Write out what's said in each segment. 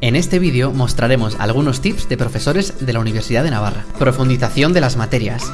En este vídeo mostraremos algunos tips de profesores de la Universidad de Navarra. Profundización de las materias.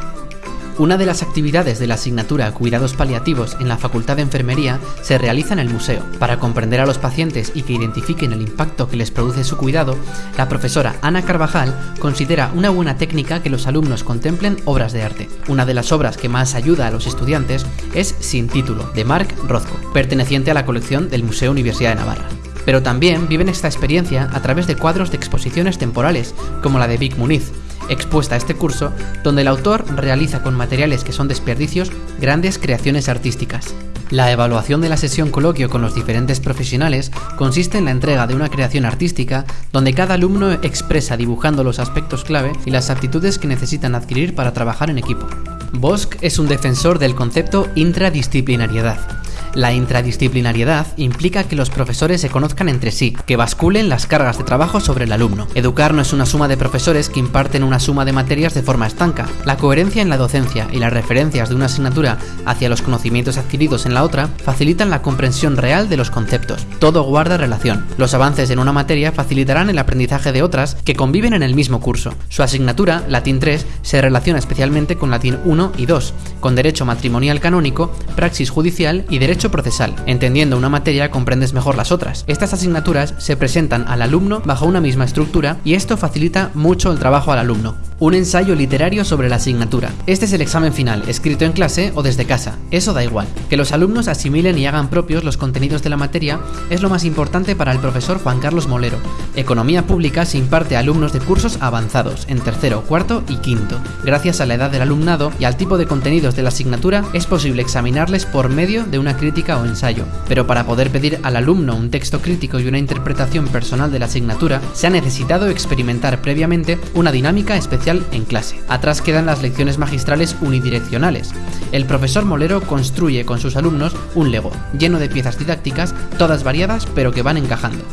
Una de las actividades de la asignatura Cuidados Paliativos en la Facultad de Enfermería se realiza en el museo. Para comprender a los pacientes y que identifiquen el impacto que les produce su cuidado, la profesora Ana Carvajal considera una buena técnica que los alumnos contemplen obras de arte. Una de las obras que más ayuda a los estudiantes es Sin título, de Marc Rothko, perteneciente a la colección del Museo Universidad de Navarra pero también viven esta experiencia a través de cuadros de exposiciones temporales, como la de Vic Muniz, expuesta a este curso, donde el autor realiza con materiales que son desperdicios grandes creaciones artísticas. La evaluación de la sesión coloquio con los diferentes profesionales consiste en la entrega de una creación artística donde cada alumno expresa dibujando los aspectos clave y las aptitudes que necesitan adquirir para trabajar en equipo. Bosch es un defensor del concepto intradisciplinariedad, la intradisciplinariedad implica que los profesores se conozcan entre sí, que basculen las cargas de trabajo sobre el alumno. Educar no es una suma de profesores que imparten una suma de materias de forma estanca. La coherencia en la docencia y las referencias de una asignatura hacia los conocimientos adquiridos en la otra facilitan la comprensión real de los conceptos. Todo guarda relación. Los avances en una materia facilitarán el aprendizaje de otras que conviven en el mismo curso. Su asignatura, Latín 3, se relaciona especialmente con Latín 1 y 2, con Derecho Matrimonial Canónico, Praxis Judicial y Derecho procesal. Entendiendo una materia comprendes mejor las otras. Estas asignaturas se presentan al alumno bajo una misma estructura y esto facilita mucho el trabajo al alumno. Un ensayo literario sobre la asignatura. Este es el examen final, escrito en clase o desde casa. Eso da igual. Que los alumnos asimilen y hagan propios los contenidos de la materia es lo más importante para el profesor Juan Carlos Molero. Economía pública se imparte a alumnos de cursos avanzados, en tercero, cuarto y quinto. Gracias a la edad del alumnado y al tipo de contenidos de la asignatura, es posible examinarles por medio de una crítica o ensayo. Pero para poder pedir al alumno un texto crítico y una interpretación personal de la asignatura, se ha necesitado experimentar previamente una dinámica especial en clase. Atrás quedan las lecciones magistrales unidireccionales. El profesor Molero construye con sus alumnos un Lego, lleno de piezas didácticas, todas variadas pero que van encajando.